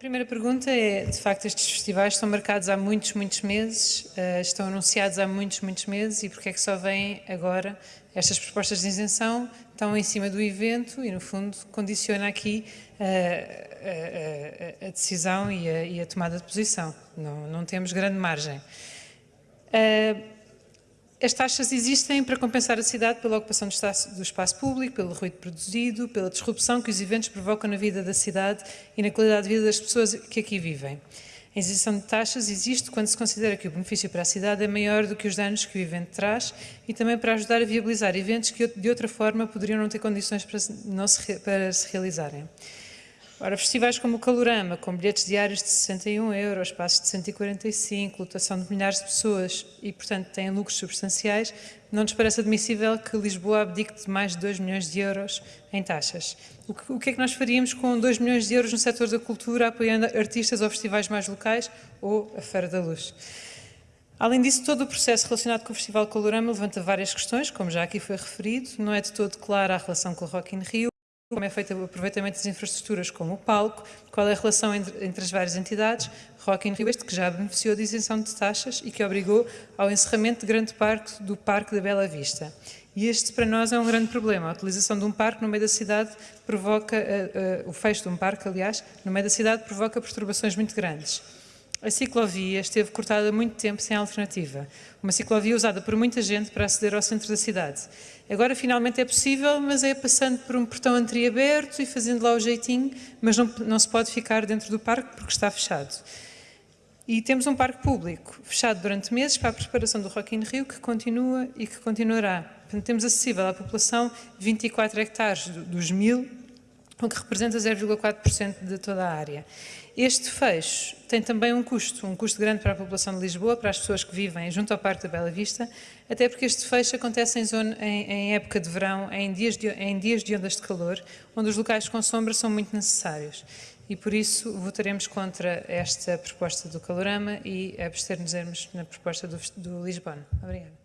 primeira pergunta é, de facto, estes festivais estão marcados há muitos, muitos meses, uh, estão anunciados há muitos, muitos meses e porque é que só vêm agora estas propostas de isenção estão em cima do evento e, no fundo, condiciona aqui a, a, a, decisão e a, e a, tomada de posição. Não, não temos grande margem. Uh, as taxas existem para compensar a cidade pela ocupação do espaço, público, pelo ruído produzido, pela disrupção que os eventos provocam na vida da cidade e na qualidade de vida das pessoas que aqui vivem. A isenção de taxas existe quando se considera que o benefício para a cidade é maior do que os danos que o evento traz e também para ajudar a viabilizar eventos que de outra forma poderiam não ter condições para, se, para se realizarem. Ora, festivais como o Calorama, com bilhetes diários de 61 euros, passos de 145, lotação de milhares de pessoas e, portanto, têm lucros substanciais, não nos parece admissível que Lisboa abdique de mais de 2 milhões de euros em taxas. O que, o que é que nós faríamos com 2 milhões de euros no setor da cultura, apoiando artistas ou festivais mais locais ou a Feira da Luz? Além disso, todo o processo relacionado com o Festival Calorama levanta várias questões, como já aqui foi referido, não é de todo clara a relação com o Rock in Rio, como é feito o aproveitamento das infraestruturas como o palco, qual é a relação entre, entre as várias entidades, Rock in Rio, este que já beneficiou de isenção de taxas e que obrigou ao encerramento de grande parte do Parque da Bela Vista. E este, para nós, é um grande problema. A utilização de um parque no meio da cidade provoca, uh, uh, o fecho de um parque, aliás, no meio da cidade provoca perturbações muito grandes. A ciclovia esteve cortada há muito tempo sem alternativa. Uma ciclovia usada por muita gente para aceder ao centro da cidade. Agora finalmente é possível, mas é passando por um portão entreaberto e fazendo lá o jeitinho, mas não, não se pode ficar dentro do parque porque está fechado. E temos um parque público fechado durante meses para a preparação do Rock in Rio, que continua e que continuará. Portanto, temos acessível à população 24 hectares dos mil o que representa 0,4% de toda a área. Este fecho tem também um custo, um custo grande para a população de Lisboa, para as pessoas que vivem junto ao Parque da Bela Vista, até porque este fecho acontece em, zona, em, em época de verão, em dias de, em dias de ondas de calor, onde os locais com sombra são muito necessários. E por isso votaremos contra esta proposta do Calorama e abster-nos na proposta do, do Lisbona. Obrigada.